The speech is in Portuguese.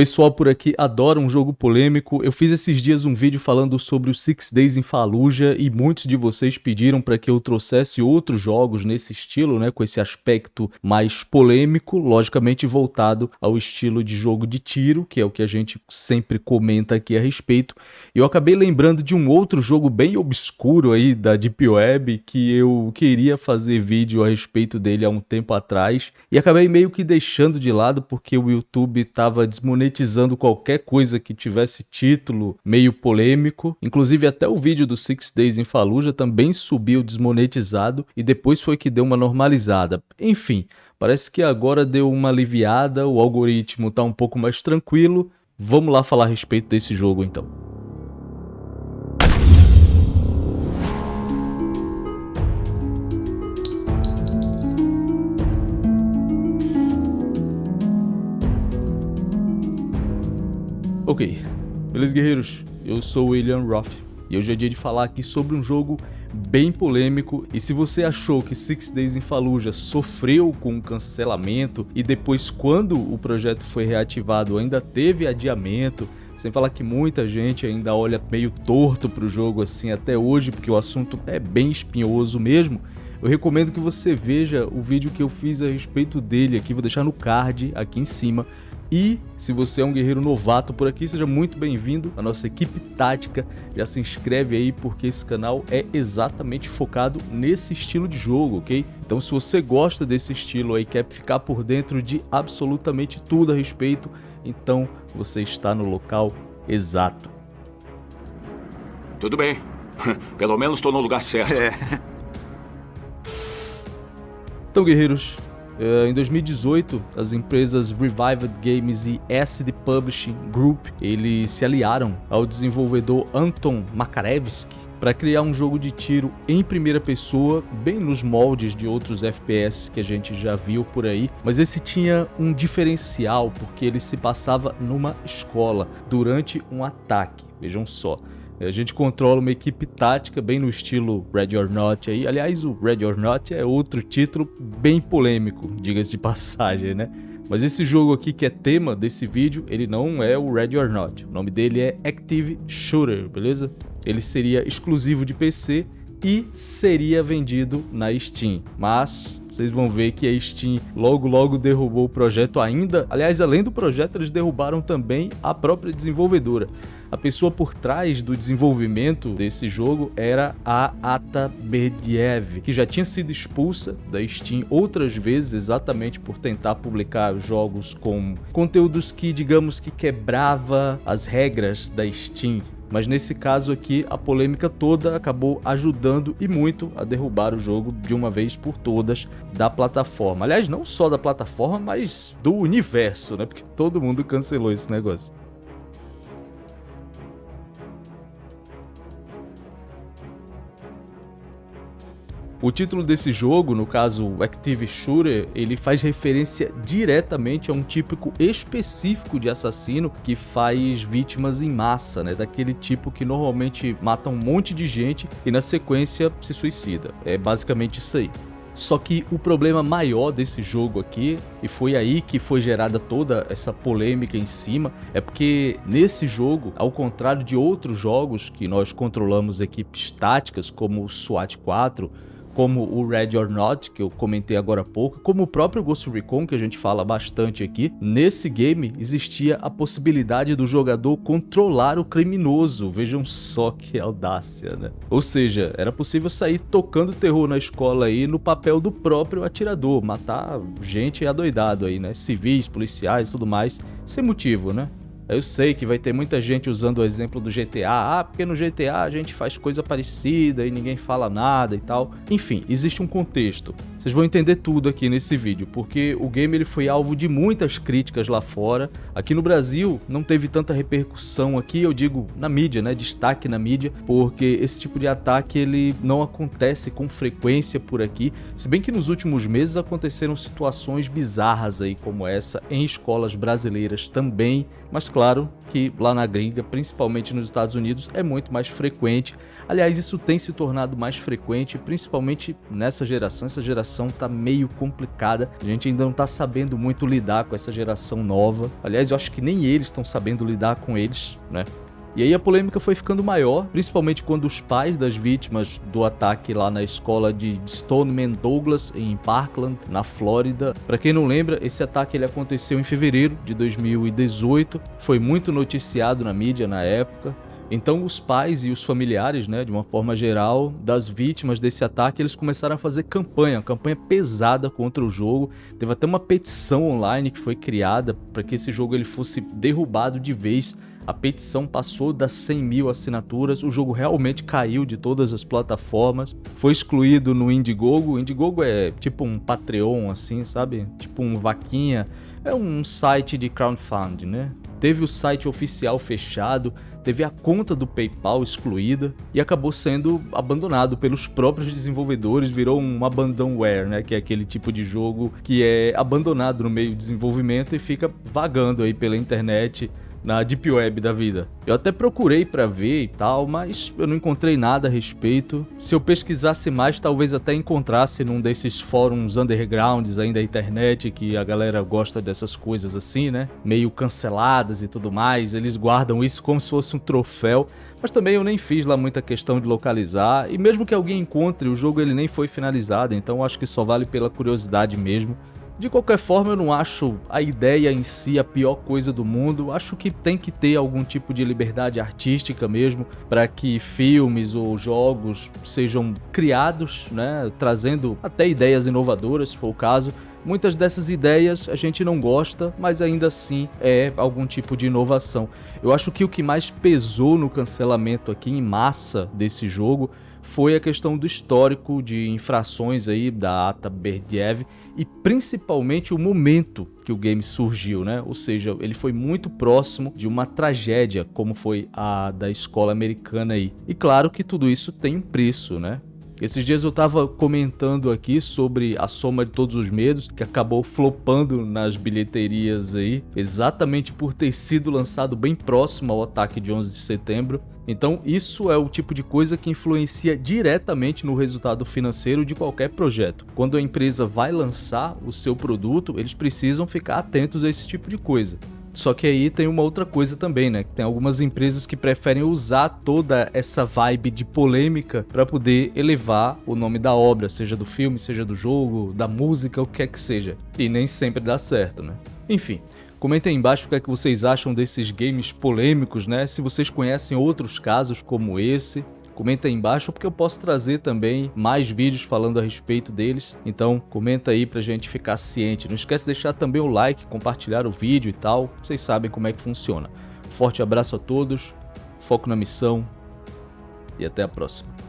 Pessoal por aqui adora um jogo polêmico. Eu fiz esses dias um vídeo falando sobre o Six Days in Fallujah e muitos de vocês pediram para que eu trouxesse outros jogos nesse estilo, né, com esse aspecto mais polêmico, logicamente voltado ao estilo de jogo de tiro, que é o que a gente sempre comenta aqui a respeito. Eu acabei lembrando de um outro jogo bem obscuro aí da Deep Web que eu queria fazer vídeo a respeito dele há um tempo atrás e acabei meio que deixando de lado porque o YouTube estava desmonetizando monetizando qualquer coisa que tivesse título meio polêmico. Inclusive até o vídeo do Six Days in Fallujah também subiu desmonetizado e depois foi que deu uma normalizada. Enfim, parece que agora deu uma aliviada, o algoritmo está um pouco mais tranquilo. Vamos lá falar a respeito desse jogo então. Ok, beleza guerreiros? Eu sou o William Roth e hoje é dia de falar aqui sobre um jogo bem polêmico e se você achou que Six Days in Fallujah sofreu com um cancelamento e depois quando o projeto foi reativado ainda teve adiamento, sem falar que muita gente ainda olha meio torto para o jogo assim até hoje porque o assunto é bem espinhoso mesmo, eu recomendo que você veja o vídeo que eu fiz a respeito dele aqui, vou deixar no card aqui em cima, e se você é um guerreiro novato por aqui, seja muito bem-vindo à nossa equipe tática. Já se inscreve aí porque esse canal é exatamente focado nesse estilo de jogo, ok? Então se você gosta desse estilo aí, quer ficar por dentro de absolutamente tudo a respeito, então você está no local exato. Tudo bem. Pelo menos estou no lugar certo. É. Então, guerreiros, em 2018, as empresas Revived Games e Acid Publishing Group eles se aliaram ao desenvolvedor Anton Makarevsky para criar um jogo de tiro em primeira pessoa, bem nos moldes de outros FPS que a gente já viu por aí, mas esse tinha um diferencial porque ele se passava numa escola durante um ataque. Vejam só. A gente controla uma equipe tática bem no estilo Red or Not aí. Aliás, o Red or Not é outro título bem polêmico, diga-se de passagem, né? Mas esse jogo aqui que é tema desse vídeo, ele não é o Red or Not. O nome dele é Active Shooter, beleza? Ele seria exclusivo de PC e seria vendido na Steam. Mas vocês vão ver que a Steam logo logo derrubou o projeto ainda. Aliás, além do projeto, eles derrubaram também a própria desenvolvedora. A pessoa por trás do desenvolvimento desse jogo era a Ata Berdiev, que já tinha sido expulsa da Steam outras vezes exatamente por tentar publicar jogos com conteúdos que, digamos que quebrava as regras da Steam. Mas nesse caso aqui, a polêmica toda acabou ajudando e muito a derrubar o jogo de uma vez por todas da plataforma. Aliás, não só da plataforma, mas do universo, né? Porque todo mundo cancelou esse negócio. O título desse jogo, no caso Active Shooter, ele faz referência diretamente a um típico específico de assassino que faz vítimas em massa, né? Daquele tipo que normalmente mata um monte de gente e na sequência se suicida. É basicamente isso aí. Só que o problema maior desse jogo aqui, e foi aí que foi gerada toda essa polêmica em cima, é porque nesse jogo, ao contrário de outros jogos que nós controlamos equipes táticas como o SWAT 4, como o Red or Not, que eu comentei agora há pouco, como o próprio Ghost Recon, que a gente fala bastante aqui, nesse game existia a possibilidade do jogador controlar o criminoso, vejam só que audácia, né? Ou seja, era possível sair tocando terror na escola aí no papel do próprio atirador, matar gente adoidado aí, né? Civis, policiais tudo mais, sem motivo, né? Eu sei que vai ter muita gente usando o exemplo do GTA, ah, porque no GTA a gente faz coisa parecida e ninguém fala nada e tal. Enfim, existe um contexto. Vocês vão entender tudo aqui nesse vídeo, porque o game ele foi alvo de muitas críticas lá fora. Aqui no Brasil não teve tanta repercussão aqui, eu digo na mídia, né, destaque na mídia, porque esse tipo de ataque ele não acontece com frequência por aqui, se bem que nos últimos meses aconteceram situações bizarras aí como essa em escolas brasileiras também, mas claro que lá na gringa, principalmente nos Estados Unidos, é muito mais frequente. Aliás, isso tem se tornado mais frequente, principalmente nessa geração, essa geração tá meio complicada. A gente ainda não tá sabendo muito lidar com essa geração nova. Aliás, eu acho que nem eles estão sabendo lidar com eles, né? E aí a polêmica foi ficando maior, principalmente quando os pais das vítimas do ataque lá na escola de Stoneman Douglas, em Parkland, na Flórida. Para quem não lembra, esse ataque ele aconteceu em fevereiro de 2018, foi muito noticiado na mídia na época. Então os pais e os familiares, né, de uma forma geral, das vítimas desse ataque, eles começaram a fazer campanha, campanha pesada contra o jogo. Teve até uma petição online que foi criada para que esse jogo ele fosse derrubado de vez a petição passou das 100 mil assinaturas, o jogo realmente caiu de todas as plataformas, foi excluído no Indiegogo. O Indiegogo é tipo um Patreon, assim, sabe? Tipo um vaquinha. É um site de crowdfunding, né? Teve o site oficial fechado, teve a conta do PayPal excluída e acabou sendo abandonado pelos próprios desenvolvedores, virou um abandonware, né, que é aquele tipo de jogo que é abandonado no meio do desenvolvimento e fica vagando aí pela internet na Deep Web da vida. Eu até procurei para ver e tal, mas eu não encontrei nada a respeito. Se eu pesquisasse mais, talvez até encontrasse num desses fóruns undergrounds aí da internet, que a galera gosta dessas coisas assim, né? Meio canceladas e tudo mais. Eles guardam isso como se fosse um troféu. Mas também eu nem fiz lá muita questão de localizar, e mesmo que alguém encontre, o jogo ele nem foi finalizado, então acho que só vale pela curiosidade mesmo. De qualquer forma, eu não acho a ideia em si a pior coisa do mundo. Acho que tem que ter algum tipo de liberdade artística mesmo para que filmes ou jogos sejam criados, né, trazendo até ideias inovadoras, se for o caso. Muitas dessas ideias a gente não gosta, mas ainda assim é algum tipo de inovação. Eu acho que o que mais pesou no cancelamento aqui em massa desse jogo foi a questão do histórico de infrações aí da Ata Berdiev e principalmente o momento que o game surgiu, né? Ou seja, ele foi muito próximo de uma tragédia, como foi a da escola americana aí. E claro que tudo isso tem um preço, né? Esses dias eu tava comentando aqui sobre a soma de todos os medos, que acabou flopando nas bilheterias aí, exatamente por ter sido lançado bem próximo ao ataque de 11 de setembro. Então isso é o tipo de coisa que influencia diretamente no resultado financeiro de qualquer projeto. Quando a empresa vai lançar o seu produto, eles precisam ficar atentos a esse tipo de coisa. Só que aí tem uma outra coisa também, né? Tem algumas empresas que preferem usar toda essa vibe de polêmica para poder elevar o nome da obra, seja do filme, seja do jogo, da música, o que quer que seja. E nem sempre dá certo, né? Enfim, Comentem aí embaixo o que é que vocês acham desses games polêmicos, né? Se vocês conhecem outros casos como esse, comenta aí embaixo porque eu posso trazer também mais vídeos falando a respeito deles. Então comenta aí pra gente ficar ciente. Não esquece de deixar também o like, compartilhar o vídeo e tal. Vocês sabem como é que funciona. Forte abraço a todos, foco na missão e até a próxima.